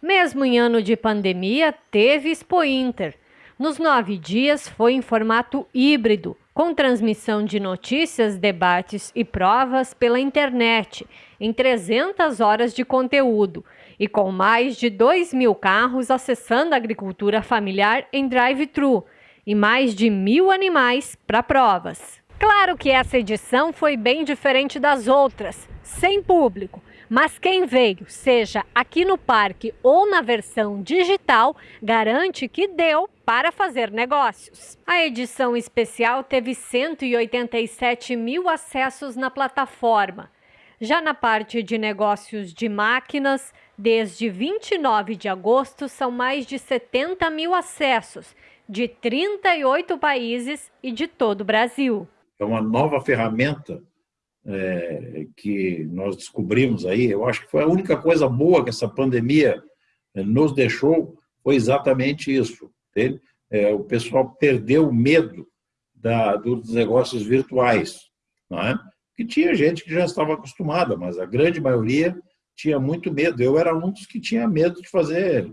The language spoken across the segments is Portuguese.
Mesmo em ano de pandemia, teve Expo Inter. Nos nove dias foi em formato híbrido, com transmissão de notícias, debates e provas pela internet, em 300 horas de conteúdo, e com mais de 2 mil carros acessando a agricultura familiar em drive-thru, e mais de mil animais para provas. Claro que essa edição foi bem diferente das outras, sem público, mas quem veio, seja aqui no parque ou na versão digital, garante que deu para fazer negócios. A edição especial teve 187 mil acessos na plataforma. Já na parte de negócios de máquinas, desde 29 de agosto são mais de 70 mil acessos, de 38 países e de todo o Brasil. É uma nova ferramenta é, que nós descobrimos aí, eu acho que foi a única coisa boa que essa pandemia é, nos deixou, foi exatamente isso. É, o pessoal perdeu o medo da, dos negócios virtuais, não é? que tinha gente que já estava acostumada, mas a grande maioria tinha muito medo. Eu era um dos que tinha medo de fazer,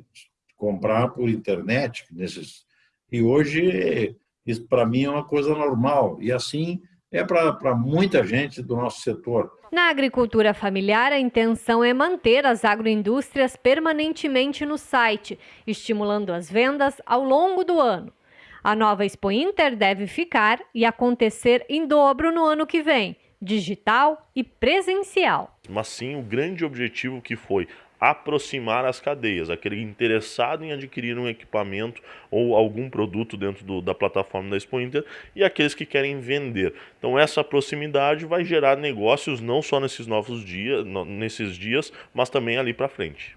comprar por internet, nesses... e hoje isso para mim é uma coisa normal. E assim é para muita gente do nosso setor. Na agricultura familiar, a intenção é manter as agroindústrias permanentemente no site, estimulando as vendas ao longo do ano. A nova Expo Inter deve ficar e acontecer em dobro no ano que vem, digital e presencial. Mas sim o grande objetivo que foi aproximar as cadeias, aquele interessado em adquirir um equipamento ou algum produto dentro do, da plataforma da Expo Inter e aqueles que querem vender. Então essa proximidade vai gerar negócios não só nesses novos dias, nesses dias, mas também ali para frente.